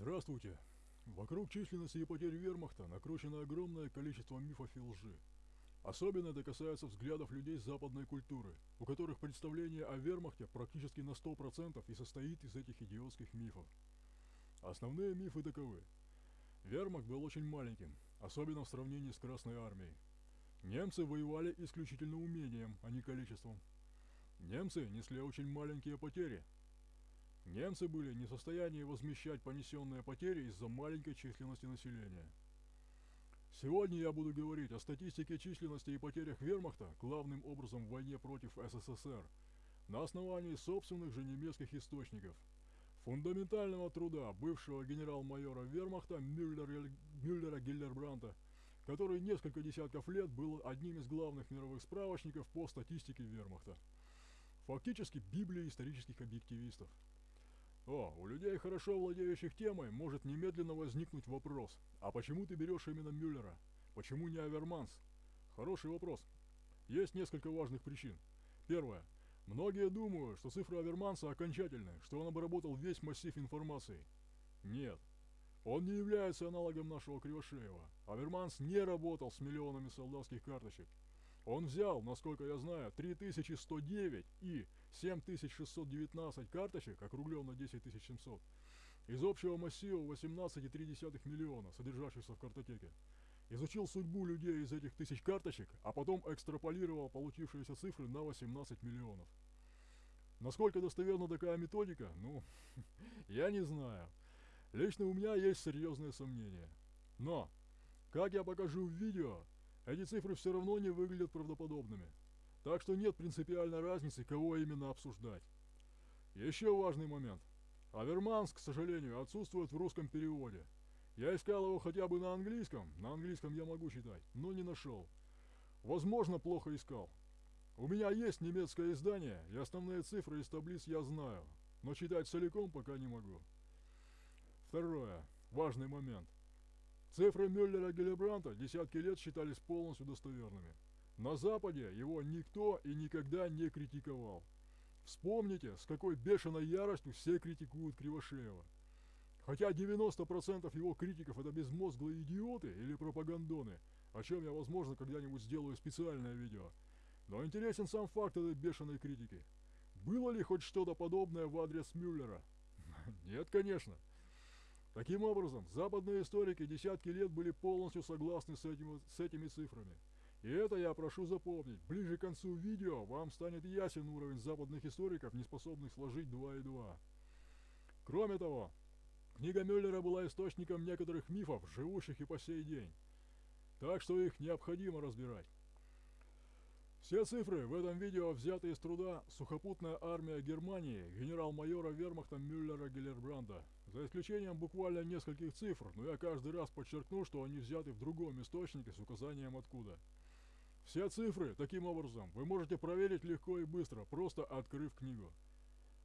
Здравствуйте. Вокруг численности и потерь вермахта накручено огромное количество мифов и лжи. Особенно это касается взглядов людей западной культуры, у которых представление о вермахте практически на 100% и состоит из этих идиотских мифов. Основные мифы таковы. Вермахт был очень маленьким, особенно в сравнении с Красной Армией. Немцы воевали исключительно умением, а не количеством. Немцы несли очень маленькие потери, Немцы были не в состоянии возмещать понесенные потери из-за маленькой численности населения. Сегодня я буду говорить о статистике численности и потерях вермахта, главным образом в войне против СССР, на основании собственных же немецких источников. Фундаментального труда бывшего генерал-майора вермахта Мюллера, Мюллера Гиллербранта, который несколько десятков лет был одним из главных мировых справочников по статистике вермахта. Фактически Библия исторических объективистов. О, у людей, хорошо владеющих темой, может немедленно возникнуть вопрос. А почему ты берешь именно Мюллера? Почему не Аверманс? Хороший вопрос. Есть несколько важных причин. Первое. Многие думают, что цифры Аверманса окончательны, что он обработал весь массив информации. Нет. Он не является аналогом нашего Кривошеева. Аверманс не работал с миллионами солдатских карточек. Он взял, насколько я знаю, 3109 и 7619 карточек, округлен на 10700, из общего массива 18,3 миллиона, содержащихся в картотеке. Изучил судьбу людей из этих тысяч карточек, а потом экстраполировал получившиеся цифры на 18 миллионов. Насколько достоверна такая методика, ну, я не знаю. Лично у меня есть серьезные сомнения. Но, как я покажу в видео, эти цифры все равно не выглядят правдоподобными. Так что нет принципиальной разницы, кого именно обсуждать. Еще важный момент. Аверманс, к сожалению, отсутствует в русском переводе. Я искал его хотя бы на английском, на английском я могу читать, но не нашел. Возможно, плохо искал. У меня есть немецкое издание, и основные цифры из таблиц я знаю, но читать целиком пока не могу. Второе. Важный момент. Цифры Мюллера Гелебранта десятки лет считались полностью достоверными. На Западе его никто и никогда не критиковал. Вспомните, с какой бешеной яростью все критикуют Кривошеева. Хотя 90% его критиков это безмозглые идиоты или пропагандоны, о чем я, возможно, когда-нибудь сделаю специальное видео. Но интересен сам факт этой бешеной критики. Было ли хоть что-то подобное в адрес Мюллера? Нет, конечно. Таким образом, западные историки десятки лет были полностью согласны с, этим, с этими цифрами. И это я прошу запомнить. Ближе к концу видео вам станет ясен уровень западных историков, не способных сложить 2 и 2. Кроме того, книга Мюллера была источником некоторых мифов, живущих и по сей день. Так что их необходимо разбирать. Все цифры в этом видео взяты из труда «Сухопутная армия Германии» генерал-майора вермахта Мюллера Геллербранда. За исключением буквально нескольких цифр, но я каждый раз подчеркну, что они взяты в другом источнике с указанием откуда. Все цифры, таким образом, вы можете проверить легко и быстро, просто открыв книгу.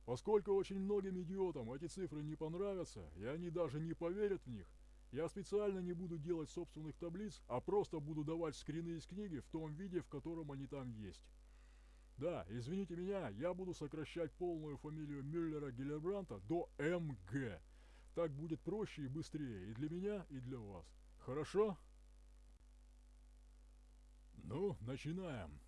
Поскольку очень многим идиотам эти цифры не понравятся, и они даже не поверят в них – я специально не буду делать собственных таблиц, а просто буду давать скрины из книги в том виде, в котором они там есть. Да, извините меня, я буду сокращать полную фамилию Мюллера Гиллербранта до МГ. Так будет проще и быстрее и для меня, и для вас. Хорошо? Ну, начинаем.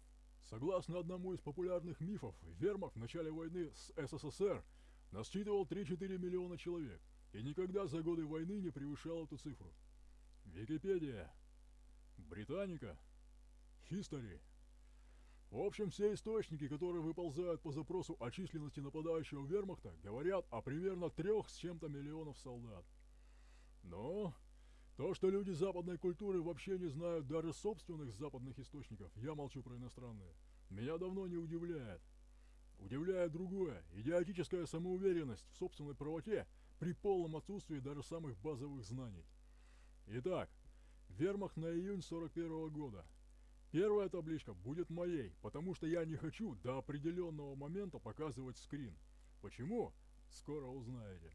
Согласно одному из популярных мифов, Вермахт в начале войны с СССР насчитывал 3-4 миллиона человек – и никогда за годы войны не превышал эту цифру. Википедия, Британика, Хистори. В общем, все источники, которые выползают по запросу о численности нападающего вермахта, говорят о примерно трех с чем-то миллионов солдат. Но то, что люди западной культуры вообще не знают даже собственных западных источников, я молчу про иностранные, меня давно не удивляет. Удивляет другое, идиотическая самоуверенность в собственной правоте – при полном отсутствии даже самых базовых знаний. Итак, вермахт на июнь 41 -го года. Первая табличка будет моей, потому что я не хочу до определенного момента показывать скрин. Почему? Скоро узнаете.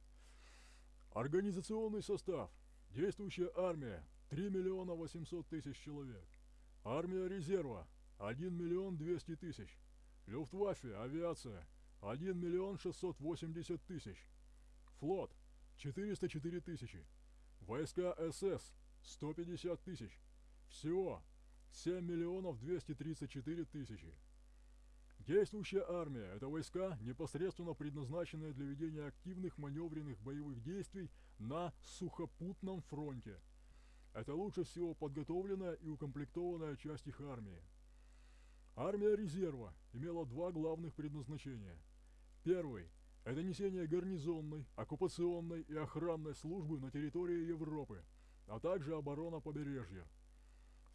Организационный состав. Действующая армия 3 миллиона 800 тысяч человек. Армия резерва 1 миллион 200 тысяч. Люфтваффе, авиация 1 миллион 680 тысяч. Флот 404 тысячи. Войска СС 150 тысяч. Всего 7 миллионов 234 тысячи. Действующая армия – это войска, непосредственно предназначенные для ведения активных маневренных боевых действий на сухопутном фронте. Это лучше всего подготовленная и укомплектованная часть их армии. Армия резерва имела два главных предназначения. Первый – это несение гарнизонной, оккупационной и охранной службы на территории Европы, а также оборона побережья.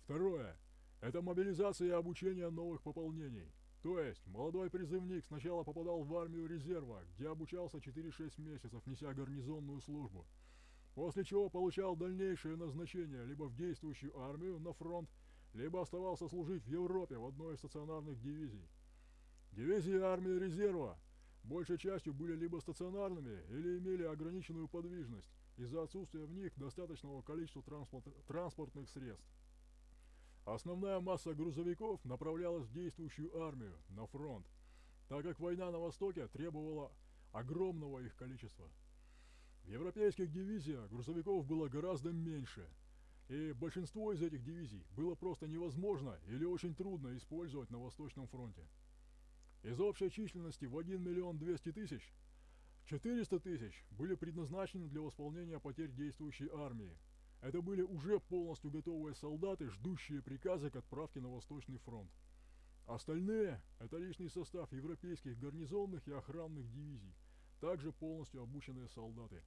Второе – это мобилизация и обучение новых пополнений – то есть, молодой призывник сначала попадал в армию резерва, где обучался 4-6 месяцев, неся гарнизонную службу, после чего получал дальнейшее назначение либо в действующую армию на фронт, либо оставался служить в Европе в одной из стационарных дивизий. Дивизии армии резерва большей частью были либо стационарными или имели ограниченную подвижность из-за отсутствия в них достаточного количества транспорт транспортных средств. Основная масса грузовиков направлялась в действующую армию, на фронт, так как война на Востоке требовала огромного их количества. В европейских дивизиях грузовиков было гораздо меньше, и большинство из этих дивизий было просто невозможно или очень трудно использовать на Восточном фронте. Из общей численности в 1 миллион 200 тысяч 400 тысяч были предназначены для восполнения потерь действующей армии, это были уже полностью готовые солдаты, ждущие приказа к отправке на Восточный фронт. Остальные – это личный состав европейских гарнизонных и охранных дивизий, также полностью обученные солдаты.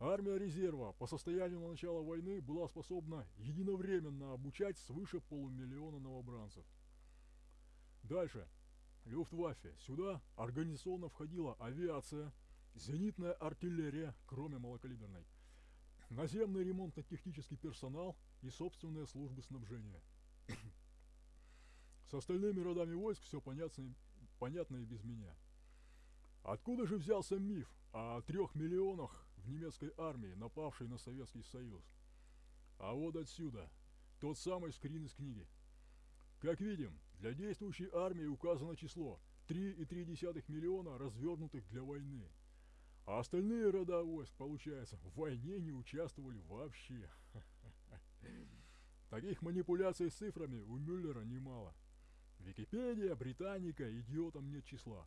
Армия резерва по состоянию на начало войны была способна единовременно обучать свыше полумиллиона новобранцев. Дальше. Люфтваффе. Сюда организационно входила авиация, зенитная артиллерия, кроме малокалиберной, наземный ремонтно-технический персонал и собственные службы снабжения. С остальными родами войск все понятно, понятно и без меня. Откуда же взялся миф о трех миллионах в немецкой армии, напавшей на Советский Союз? А вот отсюда, тот самый скрин из книги. Как видим, для действующей армии указано число 3,3 миллиона развернутых для войны – а остальные рода войск, получается, в войне не участвовали вообще. Таких манипуляций с цифрами у Мюллера немало. Википедия, Британика, идиотам нет числа.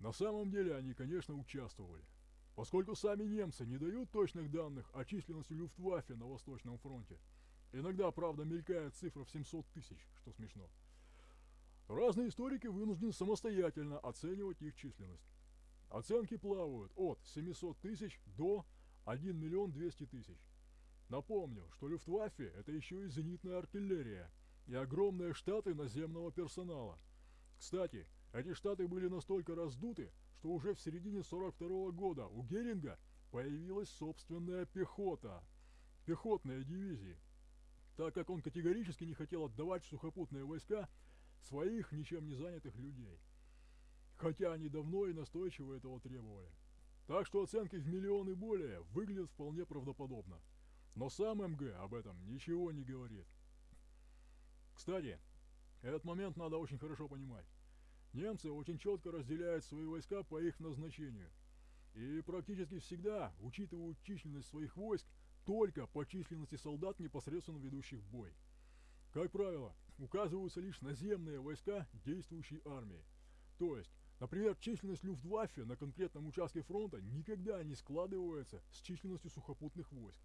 На самом деле они, конечно, участвовали. Поскольку сами немцы не дают точных данных о численности Люфтваффе на Восточном фронте, иногда, правда, мелькает цифра в 700 тысяч, что смешно, разные историки вынуждены самостоятельно оценивать их численность. Оценки плавают от 700 тысяч до 1 миллион 200 тысяч. Напомню, что Люфтваффе – это еще и зенитная артиллерия и огромные штаты наземного персонала. Кстати, эти штаты были настолько раздуты, что уже в середине 42 -го года у Геринга появилась собственная пехота, пехотные дивизии, так как он категорически не хотел отдавать сухопутные войска своих ничем не занятых людей хотя они давно и настойчиво этого требовали. Так что оценки в миллион и более выглядят вполне правдоподобно. Но сам МГ об этом ничего не говорит. Кстати, этот момент надо очень хорошо понимать. Немцы очень четко разделяют свои войска по их назначению. И практически всегда учитывают численность своих войск только по численности солдат, непосредственно ведущих бой. Как правило, указываются лишь наземные войска действующей армии. То есть, Например, численность Люфтваффе на конкретном участке фронта никогда не складывается с численностью сухопутных войск.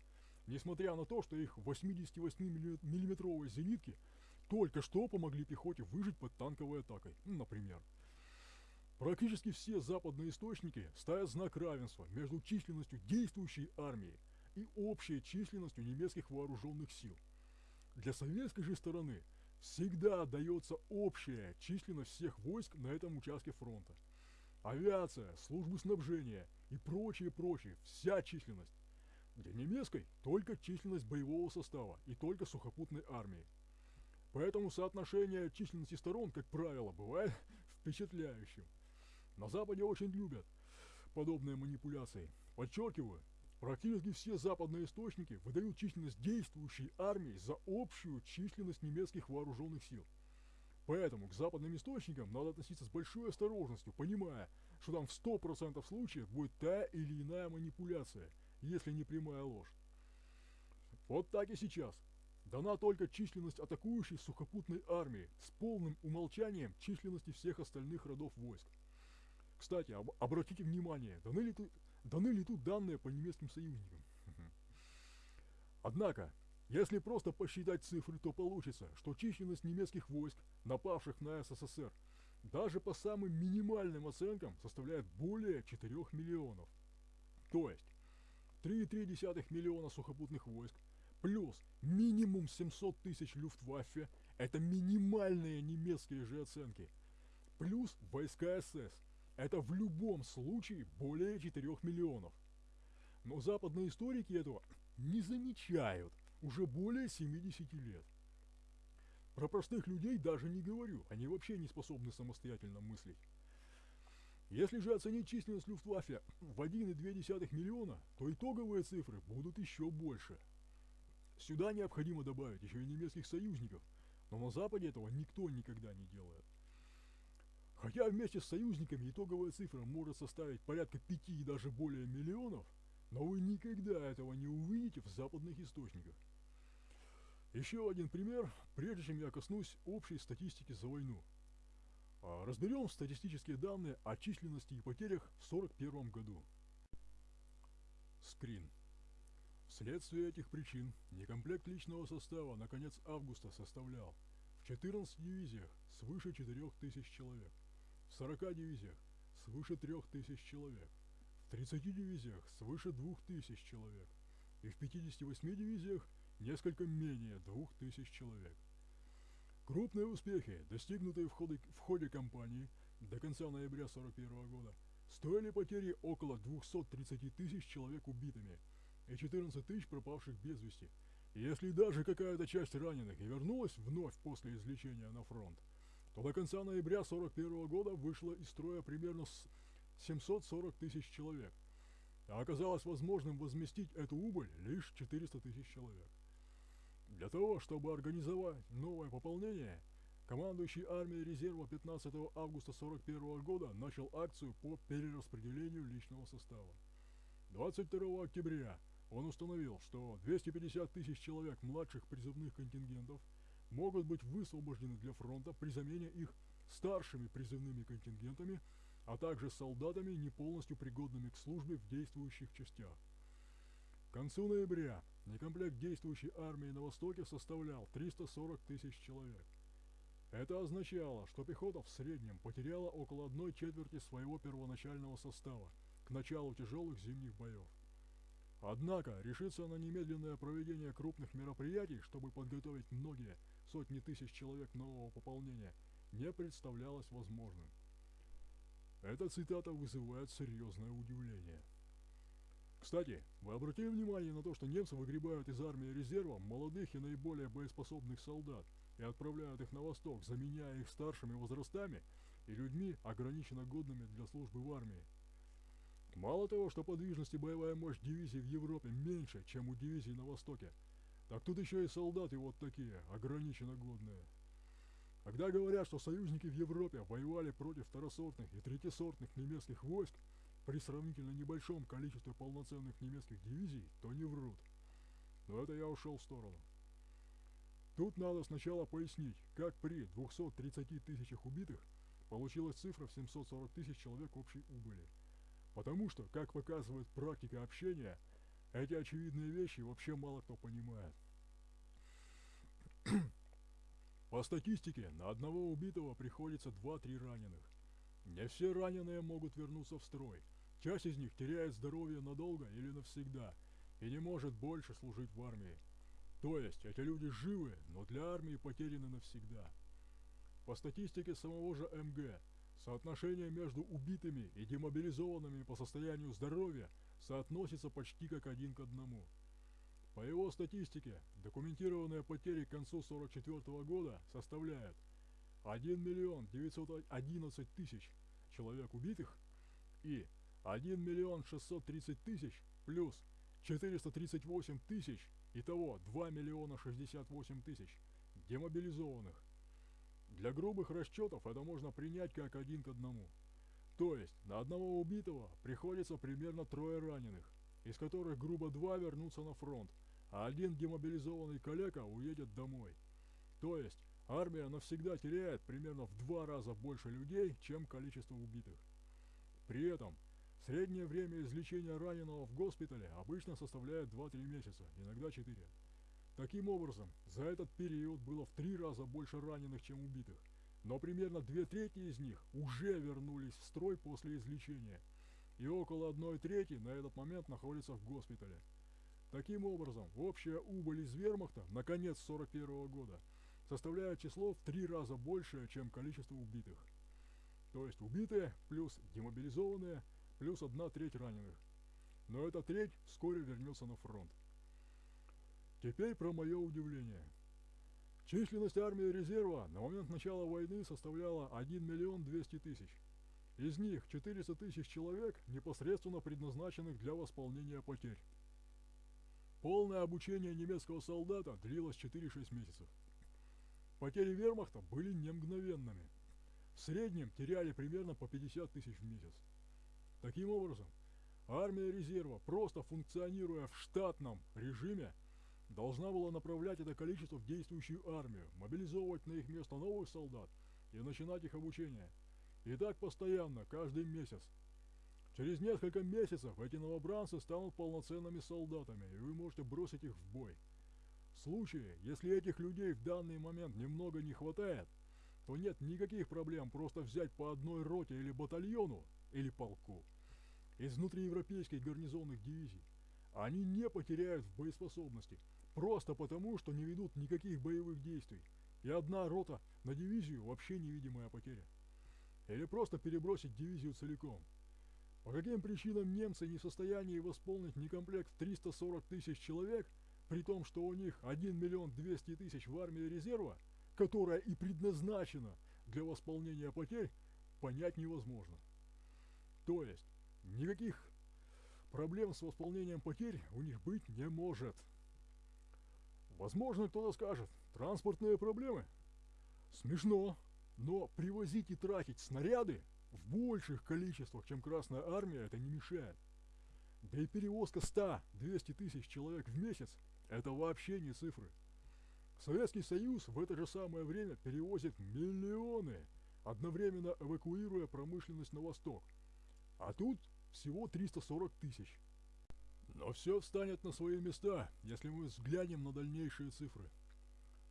Несмотря на то, что их 88-миллиметровые зенитки только что помогли пехоте выжить под танковой атакой, ну, например. Практически все западные источники ставят знак равенства между численностью действующей армии и общей численностью немецких вооруженных сил. Для советской же стороны – всегда дается общая численность всех войск на этом участке фронта. Авиация, службы снабжения и прочее-прочее, вся численность. Для немецкой только численность боевого состава и только сухопутной армии. Поэтому соотношение численности сторон, как правило, бывает впечатляющим. На Западе очень любят подобные манипуляции. Подчеркиваю, Практически все западные источники выдают численность действующей армии за общую численность немецких вооруженных сил. Поэтому к западным источникам надо относиться с большой осторожностью, понимая, что там в 100% случаев будет та или иная манипуляция, если не прямая ложь. Вот так и сейчас. Дана только численность атакующей сухопутной армии с полным умолчанием численности всех остальных родов войск. Кстати, об, обратите внимание, даны ли, даны ли тут данные по немецким союзникам? Однако, если просто посчитать цифры, то получится, что численность немецких войск, напавших на СССР, даже по самым минимальным оценкам составляет более 4 миллионов. То есть 3,3 миллиона сухопутных войск плюс минимум 700 тысяч люфтваффе – это минимальные немецкие же оценки. Плюс войска СС – это в любом случае более 4 миллионов. Но западные историки этого не замечают уже более 70 лет. Про простых людей даже не говорю, они вообще не способны самостоятельно мыслить. Если же оценить численность Люфтваффе в 1,2 миллиона, то итоговые цифры будут еще больше. Сюда необходимо добавить еще и немецких союзников, но на Западе этого никто никогда не делает. Хотя вместе с союзниками итоговая цифра может составить порядка 5 и даже более миллионов, но вы никогда этого не увидите в западных источниках. Еще один пример, прежде чем я коснусь общей статистики за войну. А, разберем статистические данные о численности и потерях в 1941 году. Скрин. Вследствие этих причин некомплект личного состава на конец августа составлял в 14 дивизиях свыше 4000 человек, в 40 дивизиях свыше 3000 человек, в 30 дивизиях свыше 2000 человек и в 58 дивизиях несколько менее 2000 человек. Крупные успехи, достигнутые в ходе, в ходе кампании до конца ноября 1941 года, стоили потери около 230 тысяч человек убитыми и 14 тысяч пропавших без вести. Если даже какая-то часть раненых и вернулась вновь после излечения на фронт, то до конца ноября 1941 года вышло из строя примерно 740 тысяч человек, а оказалось возможным возместить эту убыль лишь 400 тысяч человек. Для того, чтобы организовать новое пополнение, командующий армией резерва 15 августа 1941 года начал акцию по перераспределению личного состава. 22 октября он установил, что 250 тысяч человек младших призывных контингентов могут быть высвобождены для фронта при замене их старшими призывными контингентами, а также солдатами, не полностью пригодными к службе в действующих частях. К концу ноября некомплект действующей армии на Востоке составлял 340 тысяч человек. Это означало, что пехота в среднем потеряла около одной четверти своего первоначального состава к началу тяжелых зимних боев. Однако решиться на немедленное проведение крупных мероприятий, чтобы подготовить многие сотни тысяч человек нового пополнения, не представлялось возможным. Эта цитата вызывает серьезное удивление. Кстати, вы обратили внимание на то, что немцы выгребают из армии резерва молодых и наиболее боеспособных солдат и отправляют их на восток, заменяя их старшими возрастами и людьми, ограниченно годными для службы в армии. Мало того, что подвижность и боевая мощь дивизий в Европе меньше, чем у дивизий на востоке, так тут еще и солдаты вот такие, ограниченно годные. Когда говорят, что союзники в Европе воевали против второсортных и третьесортных немецких войск, при сравнительно небольшом количестве полноценных немецких дивизий, то не врут. Но это я ушел в сторону. Тут надо сначала пояснить, как при 230 тысячах убитых получилась цифра в 740 тысяч человек общей убыли. Потому что, как показывает практика общения, эти очевидные вещи вообще мало кто понимает. По статистике, на одного убитого приходится 2-3 раненых. Не все раненые могут вернуться в строй. Часть из них теряет здоровье надолго или навсегда и не может больше служить в армии. То есть эти люди живы, но для армии потеряны навсегда. По статистике самого же МГ, соотношение между убитыми и демобилизованными по состоянию здоровья соотносится почти как один к одному. По его статистике, документированные потери к концу 44 года составляют 1 миллион 911 тысяч человек убитых и 1 миллион 630 тысяч плюс 438 тысяч, итого 2 миллиона 68 тысяч демобилизованных. Для грубых расчетов это можно принять как один к одному. То есть на одного убитого приходится примерно трое раненых, из которых грубо два вернутся на фронт, а один демобилизованный коллега уедет домой. То есть армия навсегда теряет примерно в два раза больше людей, чем количество убитых. При этом среднее время излечения раненого в госпитале обычно составляет 2-3 месяца, иногда 4. Таким образом, за этот период было в три раза больше раненых, чем убитых, но примерно две трети из них уже вернулись в строй после излечения, и около одной трети на этот момент находятся в госпитале. Таким образом, общая убыль из вермахта на конец 41 -го года составляет число в три раза большее, чем количество убитых. То есть убитые плюс демобилизованные плюс одна треть раненых. Но эта треть вскоре вернется на фронт. Теперь про мое удивление. Численность армии резерва на момент начала войны составляла 1 миллион 200 тысяч. Из них 400 тысяч человек непосредственно предназначенных для восполнения потерь. Полное обучение немецкого солдата длилось 4-6 месяцев. Потери вермахта были не мгновенными. В среднем теряли примерно по 50 тысяч в месяц. Таким образом, армия резерва, просто функционируя в штатном режиме, должна была направлять это количество в действующую армию, мобилизовывать на их место новых солдат и начинать их обучение. И так постоянно, каждый месяц. Через несколько месяцев эти новобранцы станут полноценными солдатами, и вы можете бросить их в бой. В случае, если этих людей в данный момент немного не хватает, то нет никаких проблем просто взять по одной роте или батальону, или полку из внутриевропейских гарнизонных дивизий. Они не потеряют в боеспособности, просто потому, что не ведут никаких боевых действий, и одна рота на дивизию вообще невидимая потеря. Или просто перебросить дивизию целиком. По каким причинам немцы не в состоянии восполнить некомплект в 340 тысяч человек, при том, что у них 1 миллион 200 тысяч в армии резерва, которая и предназначена для восполнения потерь, понять невозможно. То есть, никаких проблем с восполнением потерь у них быть не может. Возможно, кто-то скажет, транспортные проблемы. Смешно, но привозить и тратить снаряды в больших количествах, чем Красная Армия, это не мешает. Да и перевозка 100-200 тысяч человек в месяц – это вообще не цифры. Советский Союз в это же самое время перевозит миллионы, одновременно эвакуируя промышленность на восток. А тут всего 340 тысяч. Но все встанет на свои места, если мы взглянем на дальнейшие цифры.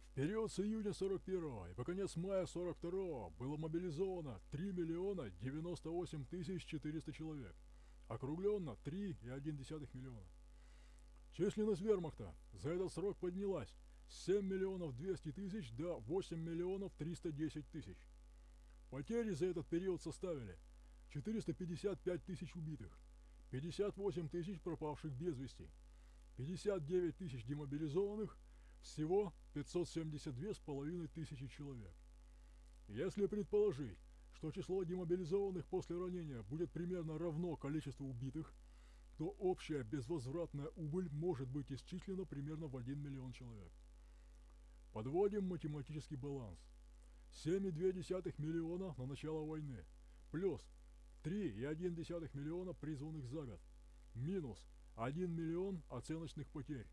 В период с июня 41 и по конец мая 42 было мобилизовано 3 миллиона 98 тысяч 400 человек, округленно 3,1 миллиона. Численность вермахта за этот срок поднялась с 7 миллионов 200 тысяч до 8 миллионов 310 тысяч. Потери за этот период составили 455 тысяч убитых, 58 тысяч пропавших без вести, 59 тысяч демобилизованных, всего 572 с половиной тысячи человек. Если предположить, что число демобилизованных после ранения будет примерно равно количеству убитых, то общая безвозвратная убыль может быть исчислена примерно в 1 миллион человек. Подводим математический баланс. 7,2 миллиона на начало войны, плюс 3,1 миллиона призванных за год. Минус 1 миллион оценочных потерь.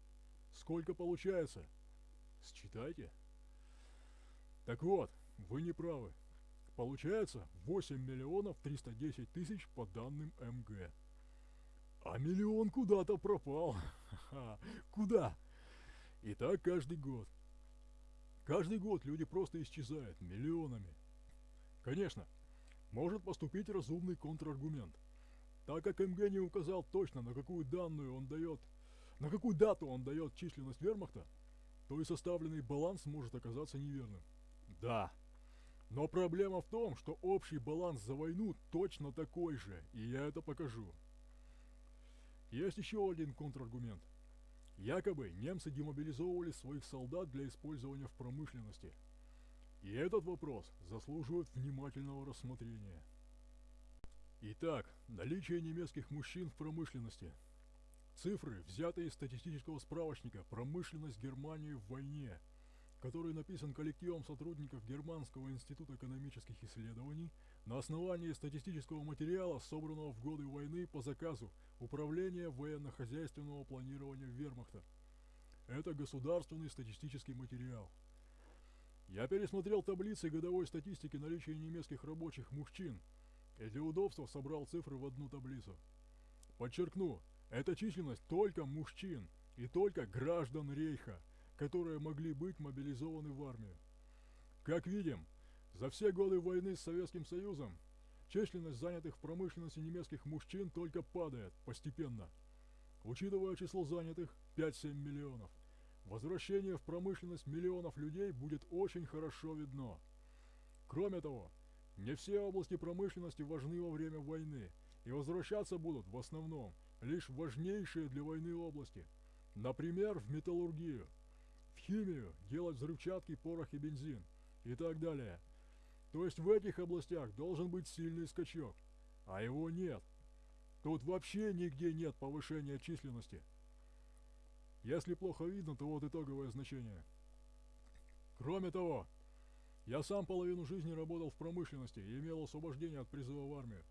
Сколько получается? Считайте. Так вот, вы не правы. Получается 8 миллионов 310 тысяч по данным МГ. А миллион куда-то пропал. Куда? И так каждый год. Каждый год люди просто исчезают миллионами. Конечно, может поступить разумный контраргумент. Так как МГ не указал точно, на какую данную он дает, на какую дату он дает численность вермахта, то и составленный баланс может оказаться неверным. Да. Но проблема в том, что общий баланс за войну точно такой же, и я это покажу. Есть еще один контраргумент. Якобы немцы демобилизовывали своих солдат для использования в промышленности – и этот вопрос заслуживает внимательного рассмотрения. Итак, наличие немецких мужчин в промышленности. Цифры, взятые из статистического справочника «Промышленность Германии в войне». который написан коллективом сотрудников Германского института экономических исследований на основании статистического материала, собранного в годы войны по заказу Управления военно-хозяйственного планирования Вермахта. Это государственный статистический материал. Я пересмотрел таблицы годовой статистики наличия немецких рабочих мужчин и для удобства собрал цифры в одну таблицу. Подчеркну, это численность только мужчин и только граждан Рейха, которые могли быть мобилизованы в армию. Как видим, за все годы войны с Советским Союзом численность занятых в промышленности немецких мужчин только падает постепенно. Учитывая число занятых 5-7 миллионов, возвращение в промышленность миллионов людей будет очень хорошо видно. Кроме того, не все области промышленности важны во время войны, и возвращаться будут в основном лишь важнейшие для войны области. Например, в металлургию, в химию, делать взрывчатки, порох и бензин и так далее. То есть в этих областях должен быть сильный скачок, а его нет. Тут вообще нигде нет повышения численности. Если плохо видно, то вот итоговое значение. Кроме того, я сам половину жизни работал в промышленности и имел освобождение от призыва в армию.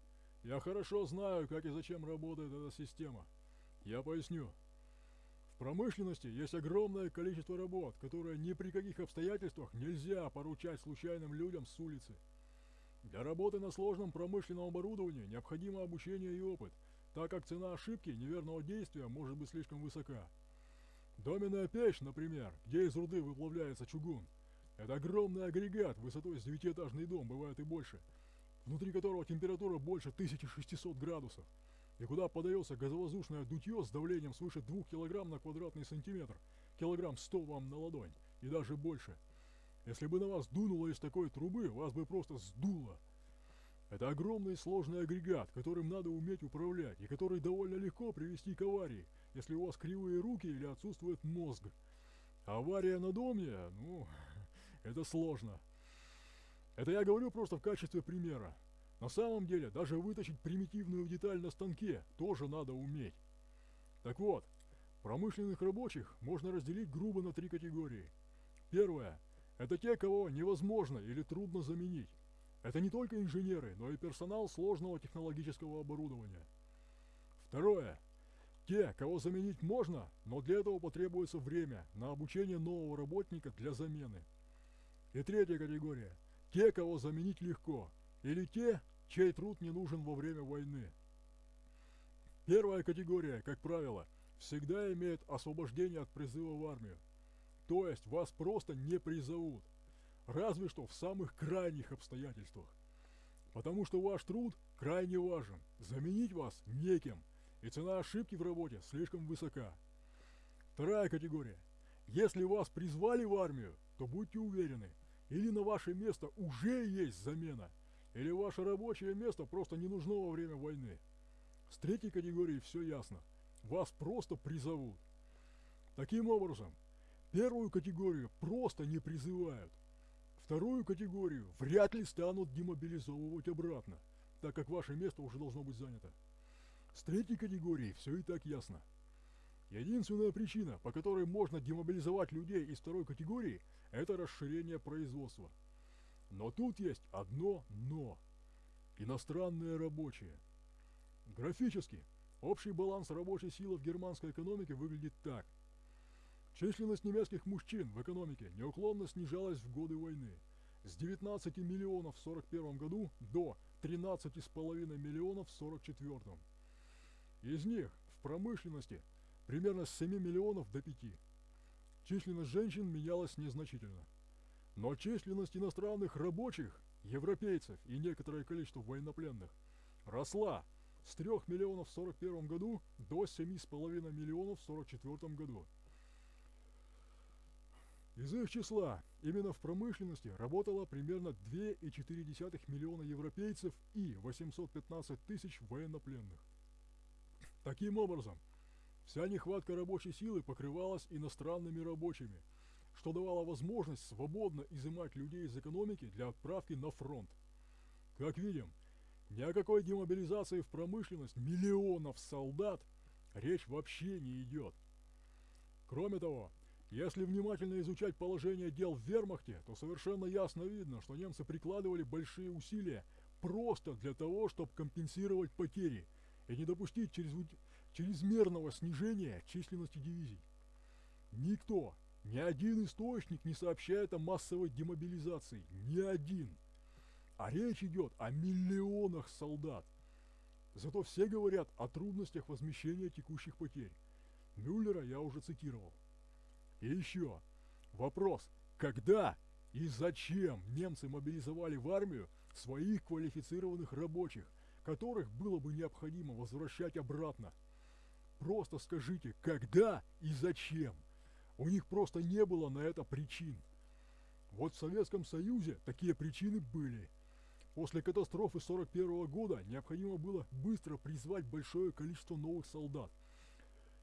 Я хорошо знаю, как и зачем работает эта система. Я поясню. В промышленности есть огромное количество работ, которые ни при каких обстоятельствах нельзя поручать случайным людям с улицы. Для работы на сложном промышленном оборудовании необходимо обучение и опыт, так как цена ошибки неверного действия может быть слишком высока. Доменная печь, например, где из руды выплавляется чугун, это огромный агрегат высотой с девятиэтажный дом, бывает и больше – внутри которого температура больше 1600 градусов, и куда подается газовоздушное дутье с давлением свыше 2 кг на квадратный сантиметр, килограмм 100 вам на ладонь, и даже больше. Если бы на вас дунуло из такой трубы, вас бы просто сдуло. Это огромный сложный агрегат, которым надо уметь управлять, и который довольно легко привести к аварии, если у вас кривые руки или отсутствует мозг. Авария на доме, ну, это сложно. Это я говорю просто в качестве примера. На самом деле, даже вытащить примитивную деталь на станке тоже надо уметь. Так вот, промышленных рабочих можно разделить грубо на три категории. Первое – это те, кого невозможно или трудно заменить. Это не только инженеры, но и персонал сложного технологического оборудования. Второе – те, кого заменить можно, но для этого потребуется время на обучение нового работника для замены. И третья категория – те, кого заменить легко, или те, чей труд не нужен во время войны. Первая категория, как правило, всегда имеет освобождение от призыва в армию. То есть вас просто не призовут, разве что в самых крайних обстоятельствах. Потому что ваш труд крайне важен, заменить вас некем, и цена ошибки в работе слишком высока. Вторая категория. Если вас призвали в армию, то будьте уверены – или на ваше место уже есть замена, или ваше рабочее место просто не нужно во время войны. С третьей категорией все ясно. Вас просто призовут. Таким образом, первую категорию просто не призывают. Вторую категорию вряд ли станут демобилизовывать обратно, так как ваше место уже должно быть занято. С третьей категорией все и так ясно. Единственная причина, по которой можно демобилизовать людей из второй категории, это расширение производства. Но тут есть одно «но». Иностранные рабочие. Графически, общий баланс рабочей силы в германской экономике выглядит так. Численность немецких мужчин в экономике неуклонно снижалась в годы войны. С 19 миллионов в 41 году до 13,5 миллионов в 44. Из них в промышленности – примерно с 7 миллионов до 5. Численность женщин менялась незначительно. Но численность иностранных рабочих, европейцев и некоторое количество военнопленных росла с 3 миллионов в 41 году до 7,5 миллионов в 44 году. Из их числа именно в промышленности работало примерно 2,4 миллиона европейцев и 815 тысяч военнопленных. Таким образом, Вся нехватка рабочей силы покрывалась иностранными рабочими, что давало возможность свободно изымать людей из экономики для отправки на фронт. Как видим, ни о какой демобилизации в промышленность миллионов солдат речь вообще не идет. Кроме того, Если внимательно изучать положение дел в вермахте, то совершенно ясно видно, что немцы прикладывали большие усилия просто для того, чтобы компенсировать потери и не допустить чрезмерного снижения численности дивизий. Никто, ни один источник не сообщает о массовой демобилизации. Ни один. А речь идет о миллионах солдат. Зато все говорят о трудностях возмещения текущих потерь. Мюллера я уже цитировал. И еще. Вопрос. Когда и зачем немцы мобилизовали в армию своих квалифицированных рабочих, которых было бы необходимо возвращать обратно? Просто скажите, когда и зачем? У них просто не было на это причин. Вот в Советском Союзе такие причины были. После катастрофы 41 года необходимо было быстро призвать большое количество новых солдат.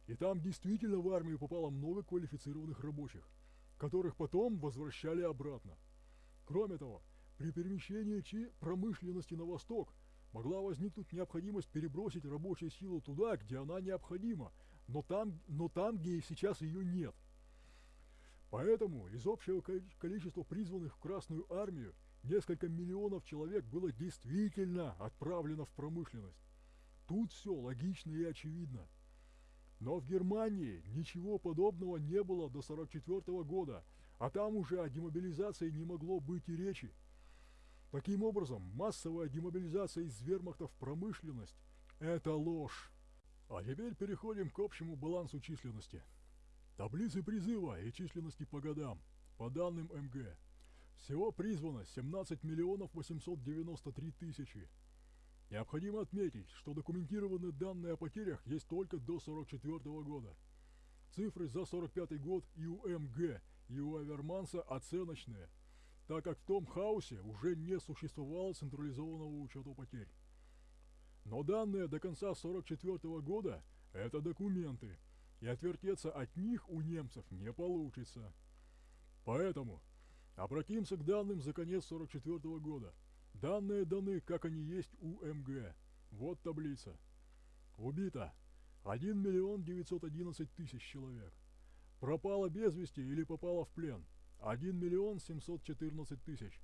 И там действительно в армию попало много квалифицированных рабочих, которых потом возвращали обратно. Кроме того, при перемещении чи промышленности на восток могла возникнуть необходимость перебросить рабочую силу туда, где она необходима, но там, но там где сейчас ее нет. Поэтому из общего количества призванных в Красную Армию несколько миллионов человек было действительно отправлено в промышленность. Тут все логично и очевидно. Но в Германии ничего подобного не было до 1944 года, а там уже о демобилизации не могло быть и речи. Таким образом, массовая демобилизация из вермахта в промышленность – это ложь. А теперь переходим к общему балансу численности. Таблицы призыва и численности по годам. По данным МГ. Всего призвано 17 миллионов 893 тысячи. Необходимо отметить, что документированные данные о потерях есть только до 44 года. Цифры за 45 год и у МГ, и у Аверманса оценочные, так как в том хаосе уже не существовало централизованного учета потерь. Но данные до конца 44 года – это документы – и отвертеться от них у немцев не получится. Поэтому обратимся к данным за конец 44 -го года. Данные даны, как они есть у МГ. Вот таблица. Убито 1 миллион 911 тысяч человек. Пропало без вести или попало в плен 1 миллион 714 тысяч.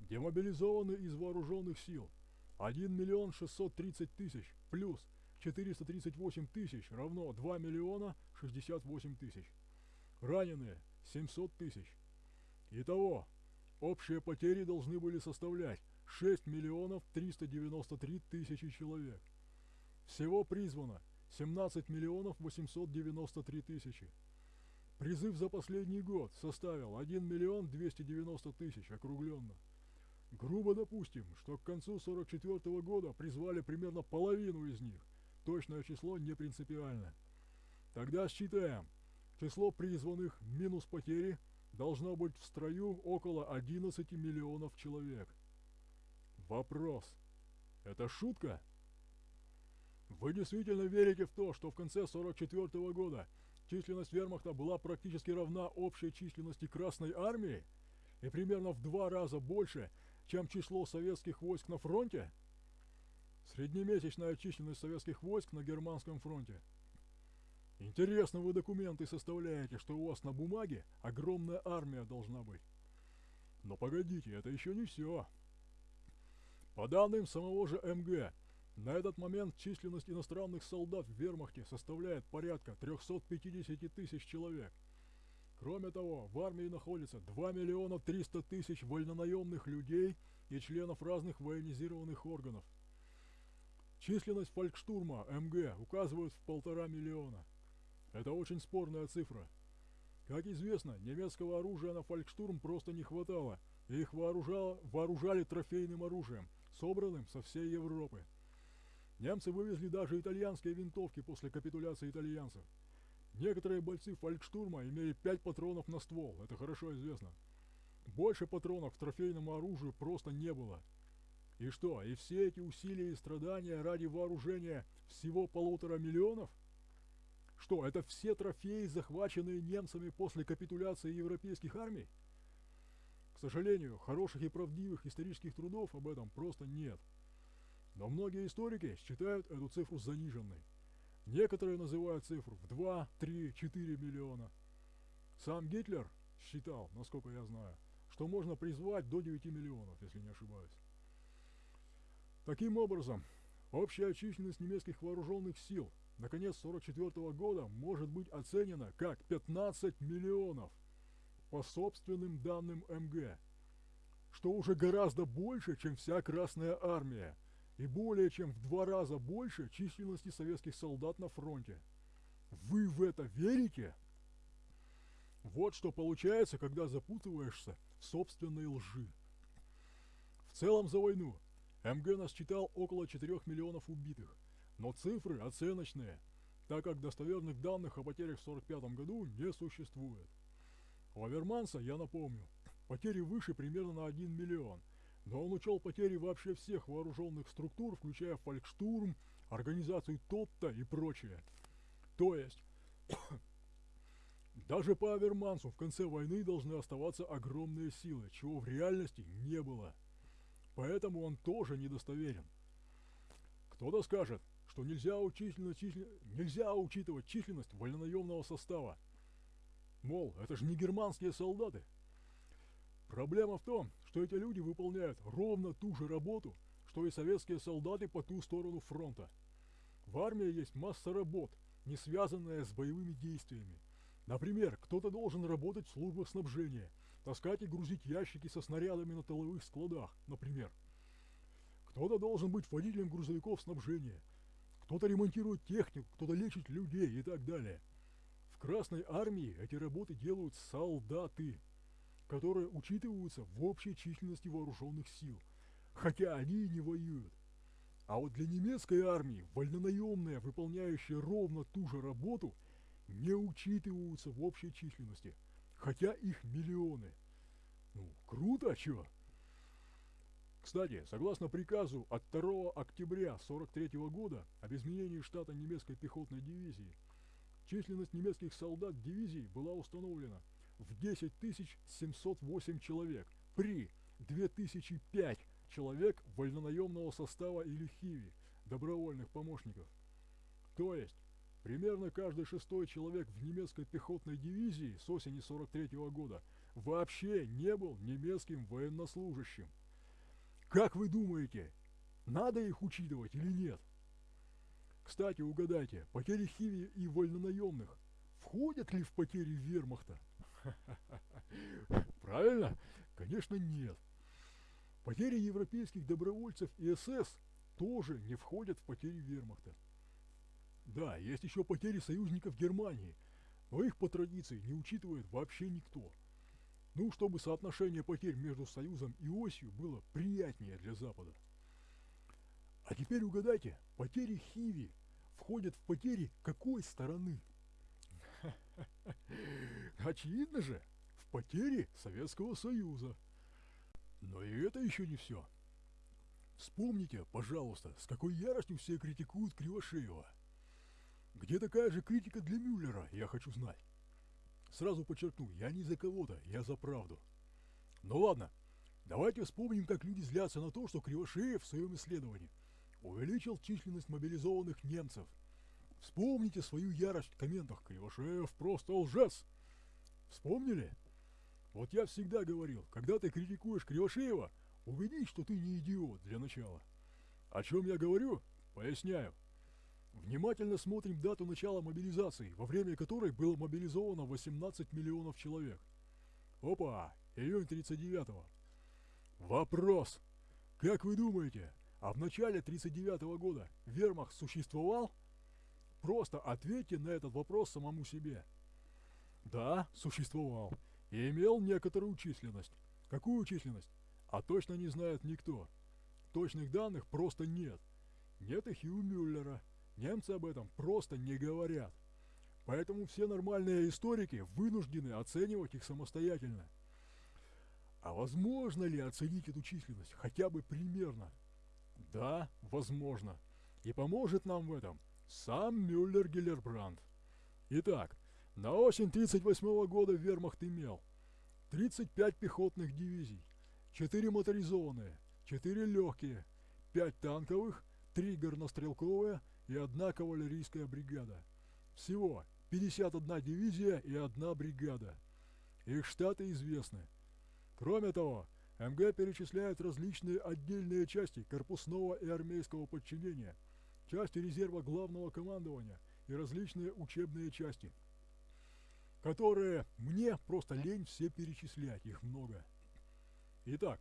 Демобилизованы из вооруженных сил 1 миллион 630 тысяч плюс 438 тысяч равно 2 миллиона 68 тысяч. Раненые 700 тысяч. Итого, общие потери должны были составлять 6 миллионов 393 тысячи человек. Всего призвано 17 миллионов 893 тысячи. Призыв за последний год составил 1 миллион 290 тысяч округленно. Грубо допустим, что к концу 44 -го года призвали примерно половину из них, Точное число не принципиально. Тогда считаем. Число призванных минус потери должно быть в строю около 11 миллионов человек. Вопрос. Это шутка? Вы действительно верите в то, что в конце 44 -го года численность вермахта была практически равна общей численности Красной Армии и примерно в два раза больше, чем число советских войск на фронте? Среднемесячная численность советских войск на германском фронте. Интересно вы документы составляете, что у вас на бумаге огромная армия должна быть. Но погодите, это еще не все. По данным самого же МГ, на этот момент численность иностранных солдат в вермахте составляет порядка 350 тысяч человек. Кроме того, в армии находится 2 миллиона 300 тысяч вольнонаемных людей и членов разных военизированных органов. Численность фолькштурма МГ указывают в полтора миллиона. Это очень спорная цифра. Как известно, немецкого оружия на фолькштурм просто не хватало, и их вооружало, вооружали трофейным оружием, собранным со всей Европы. Немцы вывезли даже итальянские винтовки после капитуляции итальянцев. Некоторые бойцы фолькштурма имели 5 патронов на ствол, это хорошо известно. Больше патронов к трофейному оружию просто не было – и что, и все эти усилия и страдания ради вооружения всего полутора миллионов? Что, это все трофеи, захваченные немцами после капитуляции европейских армий? Сожалению, хороших и правдивых исторических трудов об этом просто нет. Но многие историки считают эту цифру заниженной. Некоторые называют цифру в 2, 3, 4 миллиона. Сам Гитлер считал, насколько я знаю, что можно призвать до 9 миллионов, если не ошибаюсь. Таким образом, общая численность немецких вооруженных сил на конец 1944 года может быть оценена как 15 миллионов по собственным данным МГ, что уже гораздо больше, чем вся Красная Армия, и более чем в два раза больше численности советских солдат на фронте. Вы в это верите? Вот что получается, когда запутываешься в собственной лжи. В целом за войну МГ насчитал около 4 миллионов убитых, но цифры оценочные, так как достоверных данных о потерях в 1945 году не существует. У Аверманса, я напомню, потери выше примерно на 1 миллион, но он учел потери вообще всех вооруженных структур, включая Фолькштурм, организацию ТОТТа и прочее. То есть, даже по Авермансу в конце войны должны оставаться огромные силы, чего в реальности не было. Поэтому он тоже недостоверен. Кто-то скажет, что нельзя, учительно, числен... нельзя учитывать численность вольнонаемного состава. Мол, это же не германские солдаты. Проблема в том, что эти люди выполняют ровно ту же работу, что и советские солдаты по ту сторону фронта. В армии есть масса работ, не связанная с боевыми действиями. Например, кто-то должен работать в службах снабжения, таскать и грузить ящики со снарядами на тыловых складах, например. Кто-то должен быть водителем грузовиков снабжения, кто-то ремонтирует технику, кто-то лечит людей и так далее. Красной Армии эти работы делают солдаты, которые учитываются в общей численности вооруженных сил, хотя они и не воюют. А вот для немецкой армии вольнонаемные, выполняющие ровно ту же работу, не учитываются в общей численности, хотя их миллионы. Ну, круто, а чё? Кстати, согласно приказу от 2 октября 43 года об изменении штата немецкой пехотной дивизии, численность немецких солдат дивизии была установлена в 10 708 человек при 2005 человек вольнонаемного состава или хиви, добровольных помощников. То есть, примерно каждый шестой человек в немецкой пехотной дивизии с осени 43 -го года вообще не был немецким военнослужащим. Как вы думаете, надо их учитывать или нет? Кстати, угадайте, потери хиви и вольнонаемных входят ли в потери вермахта? Правильно? Конечно нет. Потери европейских добровольцев и СС тоже не входят в потери вермахта. Да, есть еще потери союзников Германии, но их по традиции не учитывает вообще никто. Ну, чтобы соотношение потерь между Союзом и Осью было приятнее для Запада. А теперь угадайте, потери Хиви входят в потери какой стороны? Очевидно же, в потери Советского Союза. Но и это еще не все. Вспомните, пожалуйста, с какой яростью все критикуют Кривошеева. Где такая же критика для Мюллера, я хочу знать. Сразу подчеркну, я не за кого-то, я за правду. Ну ладно, давайте вспомним, как люди злятся на то, что Кривошеев в своем исследовании увеличил численность мобилизованных немцев. Вспомните свою ярость в комментах «Кривошеев просто лжец». Вспомнили? Вот я всегда говорил, когда ты критикуешь Кривошеева, убедись, что ты не идиот для начала. О чем я говорю? Поясняю. Внимательно смотрим дату начала мобилизации, во время которой было мобилизовано 18 миллионов человек. Опа, июнь 39-го. Вопрос. Как вы думаете, а в начале 39 -го года вермахт существовал? Просто ответьте на этот вопрос самому себе. Да, существовал и имел некоторую численность. Какую численность? А точно не знает никто. Точных данных просто нет. Нет их и у Мюллера. Немцы об этом просто не говорят. Поэтому все нормальные историки вынуждены оценивать их самостоятельно. А возможно ли оценить эту численность хотя бы примерно? Да, возможно. И поможет нам в этом сам Мюллер-Гиллербранд. Итак, на осень 1938 года вермахт имел 35 пехотных дивизий, 4 моторизованные, 4 легкие, 5 танковых, 3 горнострелковые и 1 кавалерийская бригада. Всего 51 дивизия и 1 бригада. их штаты известны. Кроме того, МГ перечисляет различные отдельные части корпусного и армейского подчинения, части резерва главного командования и различные учебные части, которые мне просто лень все перечислять, их много. Итак,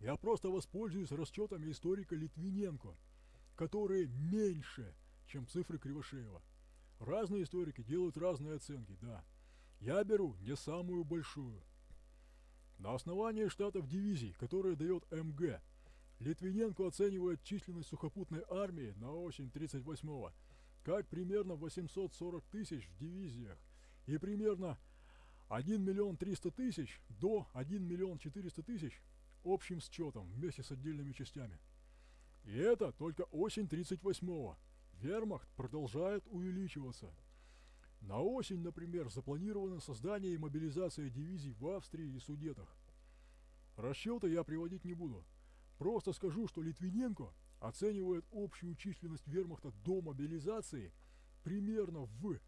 я просто воспользуюсь расчетами историка Литвиненко, которые меньше, чем цифры Кривошеева. Разные историки делают разные оценки, да. Я беру не самую большую. На основании штатов дивизий, которые дает МГ, Литвиненко оценивает численность сухопутной армии на осень 38-го как примерно 840 тысяч в дивизиях и примерно 1 миллион 300 тысяч до 1 миллион 400 тысяч общим счетом вместе с отдельными частями. И это только осень 38-го. Вермахт продолжает увеличиваться. На осень, например, запланировано создание и мобилизация дивизий в Австрии и Судетах. Расчеты я приводить не буду. Просто скажу, что Литвиненко оценивает общую численность вермахта до мобилизации примерно в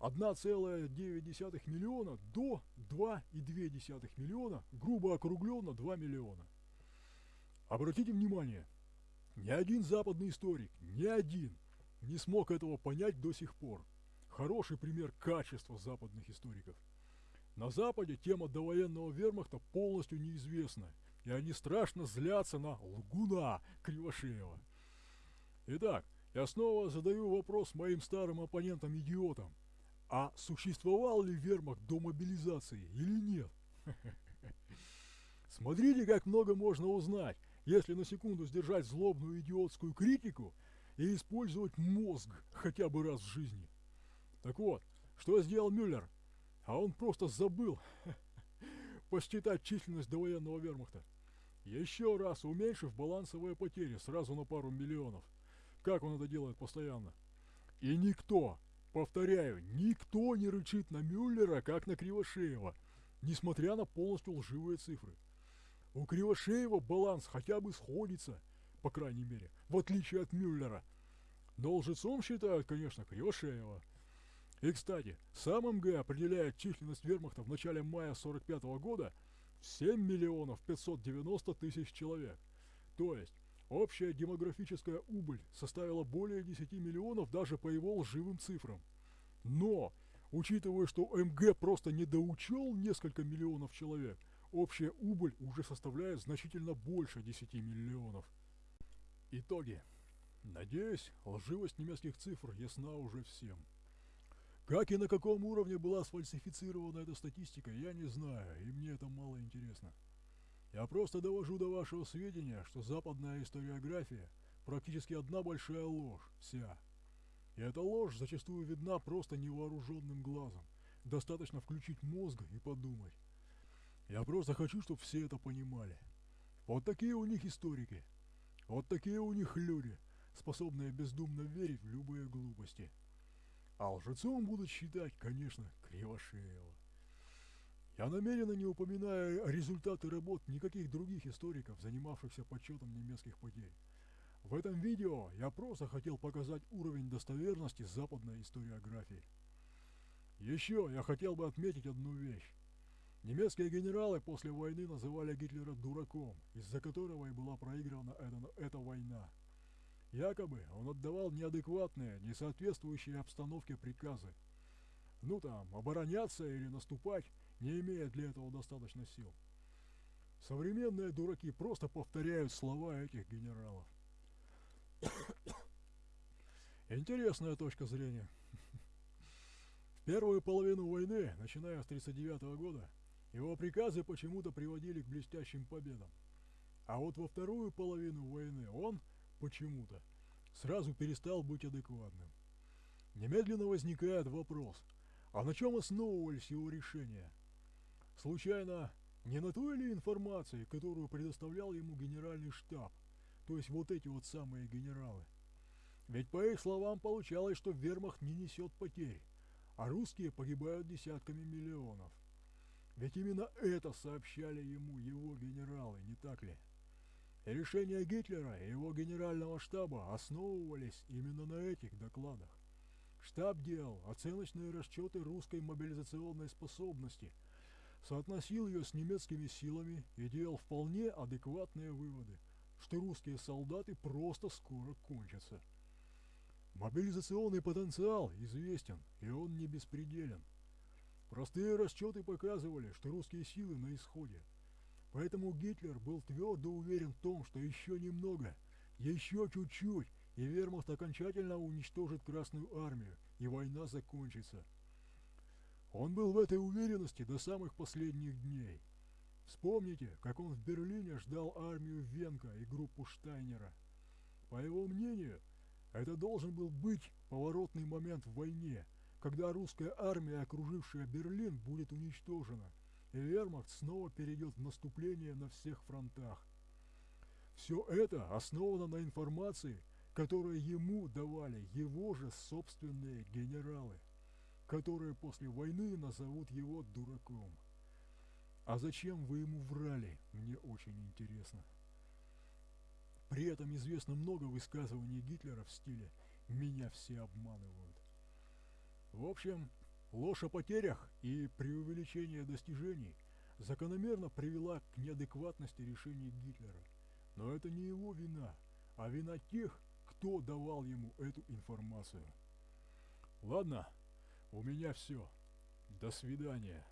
1,9 миллиона до 2,2 миллиона, грубо округленно 2 миллиона. Обратите внимание, ни один западный историк, ни один не смог этого понять до сих пор. Хороший пример качества западных историков. На Западе тема довоенного вермахта полностью неизвестна, и они страшно злятся на лгуна Кривошеева. Итак, я снова задаю вопрос моим старым оппонентам-идиотам. А существовал ли вермахт до мобилизации или нет? Смотрите, как много можно узнать, если на секунду сдержать злобную идиотскую критику и использовать мозг хотя бы раз в жизни. Так вот, что сделал Мюллер? А он просто забыл посчитать численность довоенного вермахта. Еще раз уменьшив балансовые потери сразу на пару миллионов. Как он это делает постоянно? И никто, Повторяю, никто не рычит на Мюллера, как на Кривошеева, несмотря на полностью лживые цифры. У Кривошеева баланс хотя бы сходится, по крайней мере, в отличие от Мюллера. Но лжецом считают, конечно, Кривошеева. И, кстати, сам МГ определяет численность вермахта в начале мая 45 -го года в 7 миллионов 590 тысяч человек. То есть, Общая демографическая убыль составила более 10 миллионов даже по его лживым цифрам. Но, учитывая, что МГ просто недоучел несколько миллионов человек, общая убыль уже составляет значительно больше 10 миллионов. Итоги. Надеюсь, лживость немецких цифр ясна уже всем. Как и на каком уровне была сфальсифицирована эта статистика, я не знаю, и мне это мало интересно. Я просто довожу до вашего сведения, что западная историография практически одна большая ложь, вся. И эта ложь зачастую видна просто невооруженным глазом. Достаточно включить мозг и подумать. Я просто хочу, чтобы все это понимали. Вот такие у них историки. Вот такие у них люди, способные бездумно верить в любые глупости. А лжецом будут считать, конечно, Кривошеева. Я намеренно не упоминаю результаты работ никаких других историков, занимавшихся подсчетом немецких потерь. В этом видео я просто хотел показать уровень достоверности западной историографии. Еще я хотел бы отметить одну вещь. Немецкие генералы после войны называли Гитлера дураком, из-за которого и была проиграна эта, эта война. Якобы он отдавал неадекватные, несоответствующие обстановке приказы. Ну там, обороняться или наступать, не имея для этого достаточно сил. Современные дураки просто повторяют слова этих генералов. Интересная точка зрения. В первую половину войны, начиная с 1939 года, его приказы почему-то приводили к блестящим победам. А вот во вторую половину войны он, почему-то, сразу перестал быть адекватным. Немедленно возникает вопрос, а на чем основывались его решения – Случайно, не на той ли информации, которую предоставлял ему генеральный штаб, то есть вот эти вот самые генералы? Ведь по их словам получалось, что вермахт не несет потерь, а русские погибают десятками миллионов. Ведь именно это сообщали ему его генералы, не так ли? Решения Гитлера и его генерального штаба основывались именно на этих докладах. Штаб делал оценочные расчеты русской мобилизационной способности – соотносил ее с немецкими силами и делал вполне адекватные выводы, что русские солдаты просто скоро кончатся. Мобилизационный потенциал известен, и он не беспределен. Простые расчеты показывали, что русские силы на исходе. Поэтому Гитлер был твердо уверен в том, что еще немного, еще чуть-чуть, и вермахт окончательно уничтожит Красную Армию, и война закончится. Он был в этой уверенности до самых последних дней. Вспомните, как он в Берлине ждал армию Венка и группу Штайнера. По его мнению, это должен был быть поворотный момент в войне, когда русская армия, окружившая Берлин, будет уничтожена, вермахт снова перейдет в наступление на всех фронтах. Все это основано на информации, которую ему давали его же собственные генералы которые после войны назовут его дураком. А зачем вы ему врали, мне очень интересно. При этом известно много высказываний Гитлера в стиле «меня все обманывают». В общем, ложь о потерях и преувеличение достижений закономерно привела к неадекватности решений Гитлера. Но это не его вина, а вина тех, кто давал ему эту информацию. Ладно, у меня все. До свидания.